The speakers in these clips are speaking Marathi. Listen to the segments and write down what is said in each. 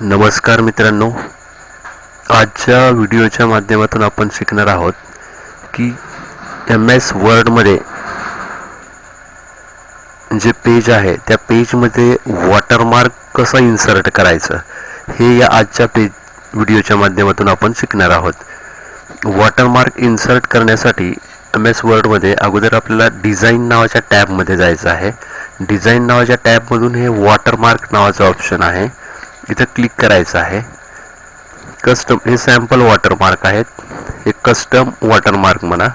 नमस्कार मित्रांनो. आजच्या व्हिडिओच्या माध्यमातून आपण शिकणार आहोत की एम एस वर्डमध्ये जे पेज आहे त्या पेजमध्ये वॉटरमार्क कसं इन्सर्ट करायचं हे या आजच्या पेज व्हिडिओच्या माध्यमातून आपण शिकणार आहोत. वॉटरमार्क इन्सर्ट करण्यासाठी एम एस वर्डमध्ये अगोदर आपल्याला डिझाईन नावाच्या टॅबमध्ये जायचं आहे. डिझाईन नावाच्या टॅबमधून हे वॉटरमार्क नावाचं ऑप्शन आहे. इथं क्लिक करायचं आहे. कस्टम हे सॅम्पल वॉटरमार्क आहेत. हे कस्टम वॉटरमार्क म्हणा.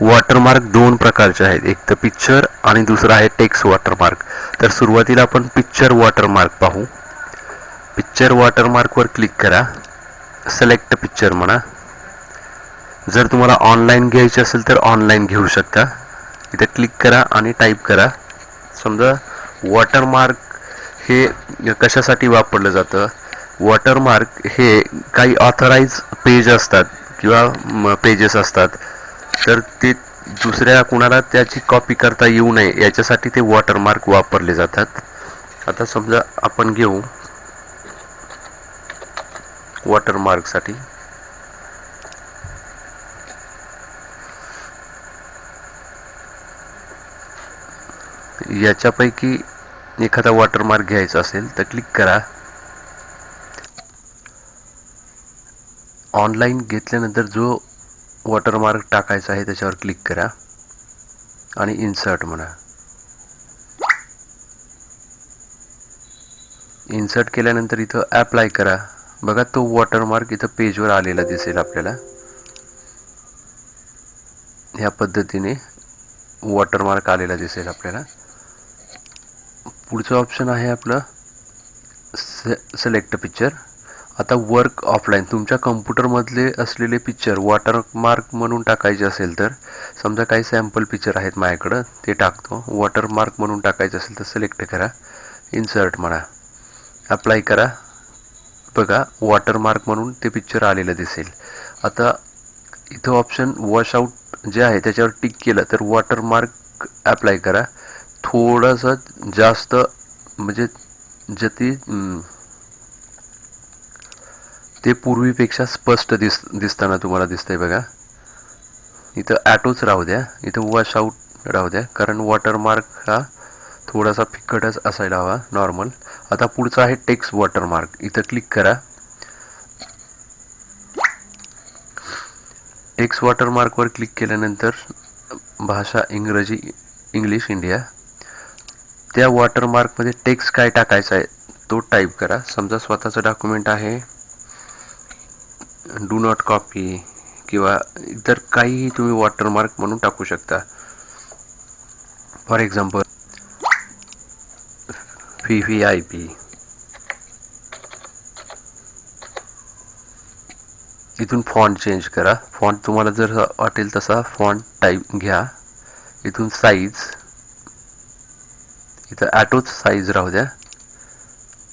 वॉटरमार्क दोन प्रकारचे आहेत. एक तर पिक्चर आणि दुसरं आहे टेक्स वॉटरमार्क तर सुरुवातीला आपण पिक्चर वॉटरमार्क पाहू. पिक्चर वॉटरमार्कवर क्लिक करा. सिलेक्ट पिक्चर म्हणा. जर तुम्हाला ऑनलाईन घ्यायचे असेल तर ऑनलाईन घेऊ शकता. इथे क्लिक करा आणि टाईप करा. समजा वॉटरमार्क हे कशासाठी वापरलं जातं? वॉटरमार्क हे काही ऑथराईज पेज असतात किंवा पेजेस असतात. तर ते दुसऱ्या कुणाला त्याची कॉपी करता येऊ नये याच्यासाठी ते वॉटरमार्क वापरले जातात. आता समजा आपण घेऊ. वॉटरमार्कसाठी याच्यापैकी एखादा वॉटरमार्क घ्यायचा असेल तर क्लिक करा. ऑनलाईन घेतल्यानंतर जो वॉटरमार्क टाकायचा आहे त्याच्यावर क्लिक करा आणि इन्सर्ट म्हणा. इन्सर्ट केल्यानंतर इथं ॲप्लाय करा. बघा तो वॉटरमार्क इथं पेजवर आलेला दिसेल आपल्याला. ह्या पद्धतीने वॉटरमार्क आलेला दिसेल आपल्याला. पुढचं ऑप्शन आहे आपलं से सिलेक्ट पिक्चर आता वर्क ऑफलाईन तुमच्या कम्प्युटरमधले असलेले पिक्चर वॉटरमार्क म्हणून टाकायचे असेल तर समजा काही सॅम्पल पिक्चर आहेत माझ्याकडं ते टाकतो. वॉटरमार्क म्हणून टाकायचं असेल तर सिलेक्ट करा. इन्सर्ट म्हणा. अप्लाय करा. बघा वॉटरमार्क म्हणून ते पिक्चर आलेलं दिसेल. आता इथं ऑप्शन वॉश आऊट जे आहे त्याच्यावर टिक केलं तर वॉटरमार्क अप्लाय करा. थोडंसं जास्त म्हणजे जती ते पूर्वीपेक्षा स्पष्ट दिस दिसताना तुम्हाला दिसतंय बघा. इथं ॲटोच राहू द्या इथं वॉश आउट राहू द्या कारण वॉटरमार्क हा थोडासा फिक्कटच असायला हवा नॉर्मल आता पुढचा आहे टेक्स्ट वॉटरमार्क इथं क्लिक करा. टेक्स्ट वॉटरमार्कवर क्लिक केल्यानंतर भाषा इंग्रजी इंग्लिश इंडिया त्या वॉटरमार्कमध्ये टेक्स्ट काय टाकायचा आहे तो टाईप करा. समजा स्वतःचं डॉक्युमेंट आहे डू नॉट कॉपी किंवा इतर काहीही तुम्ही वॉटरमार्क म्हणून टाकू शकता. फॉर एक्झाम्पल फी व्ही आय पी इथून फॉन्ट चेंज करा. फॉन्ट तुम्हाला जर वाटेल तसा फॉन्ट टाईप घ्या. इथून साईज इथं ॲटोच साईज राहू द्या.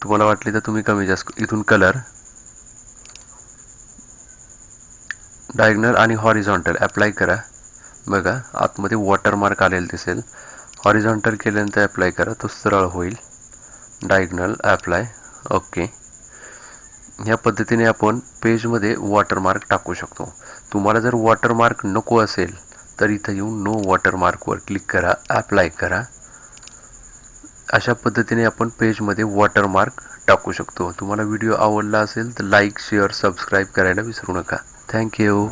तुम्हाला वाटली तर तुम्ही कमी जास्त इथून कलर डायग्नल आणि हॉरिझॉन्टल अप्लाय करा. बघा आतमध्ये वॉटरमार्क आलेलं दिसेल. हॉरिझॉन्टल केल्यानंतर अप्लाय करा. तो सरळ होईल. डायग्नल ॲप्लाय ओके ह्या पद्धतीने आपण पेजमध्ये वॉटरमार्क टाकू शकतो. तुम्हाला जर वॉटरमार्क नको असेल तर इथं येऊन नो वॉटरमार्कवर क्लिक करा. ॲप्लाय करा. अशा पद्धतीने आपण पेजमध्ये वॉटरमार्क टाकू शकतो. तुम्हाला व्हिडिओ आवडला असेल तर लाईक शेअर सबस्क्राईब करायला विसरू नका. थँक्यू